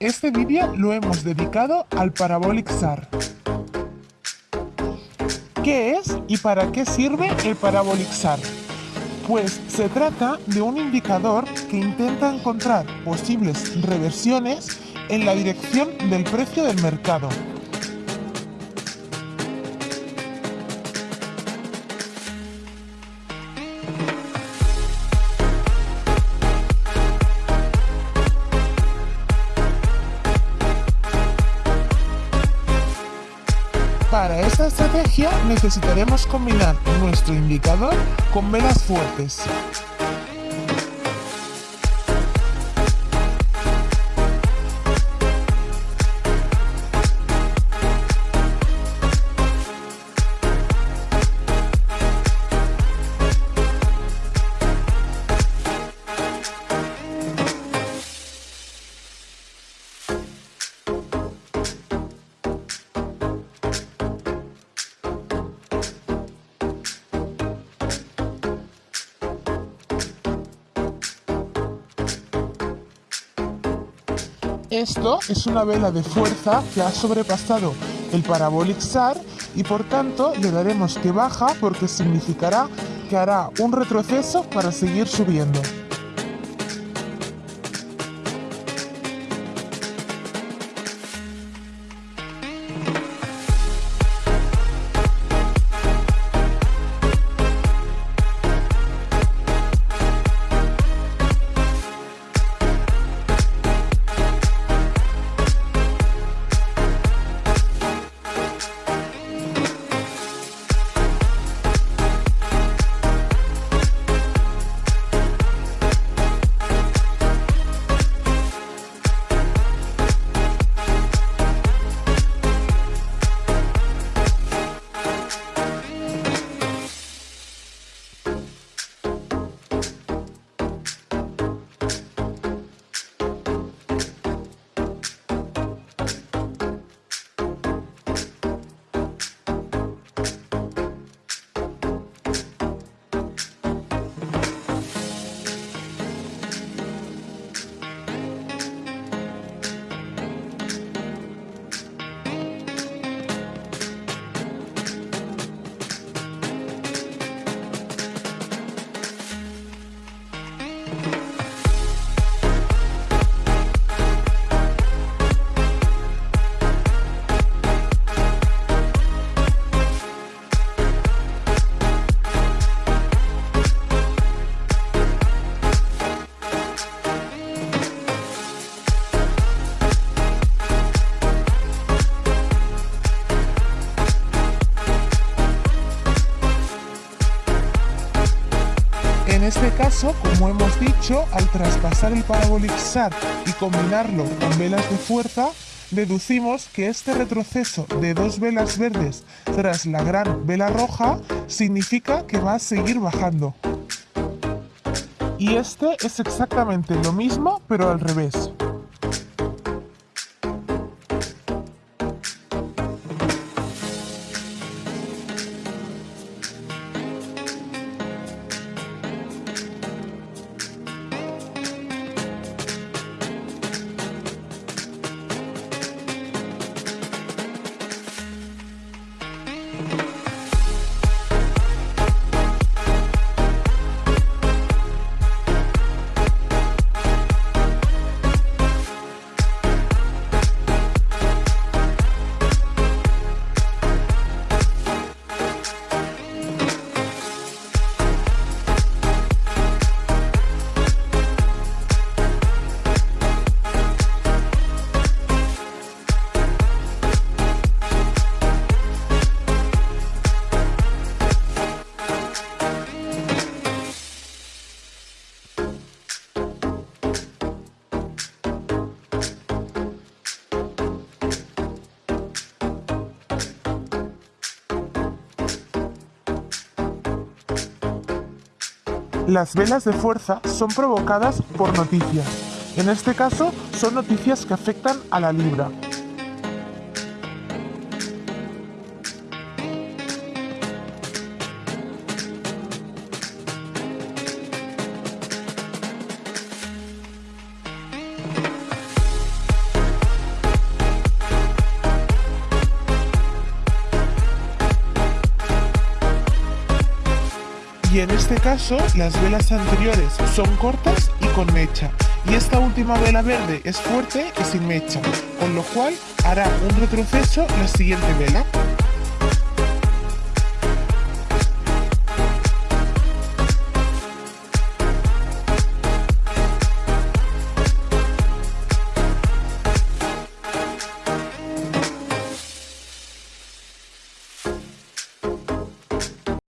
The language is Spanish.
Este vídeo lo hemos dedicado al Parabolic SAR. ¿Qué es y para qué sirve el Parabolic SAR? Pues se trata de un indicador que intenta encontrar posibles reversiones en la dirección del precio del mercado. Para esta estrategia necesitaremos combinar nuestro indicador con velas fuertes. Esto es una vela de fuerza que ha sobrepasado el Parabolic SAR y por tanto le daremos que baja porque significará que hará un retroceso para seguir subiendo. Este caso, como hemos dicho, al traspasar el Parabolic y combinarlo con velas de fuerza, deducimos que este retroceso de dos velas verdes tras la gran vela roja significa que va a seguir bajando. Y este es exactamente lo mismo, pero al revés. Las velas de fuerza son provocadas por noticias. En este caso, son noticias que afectan a la libra. Y en este caso las velas anteriores son cortas y con mecha y esta última vela verde es fuerte y sin mecha, con lo cual hará un retroceso la siguiente vela.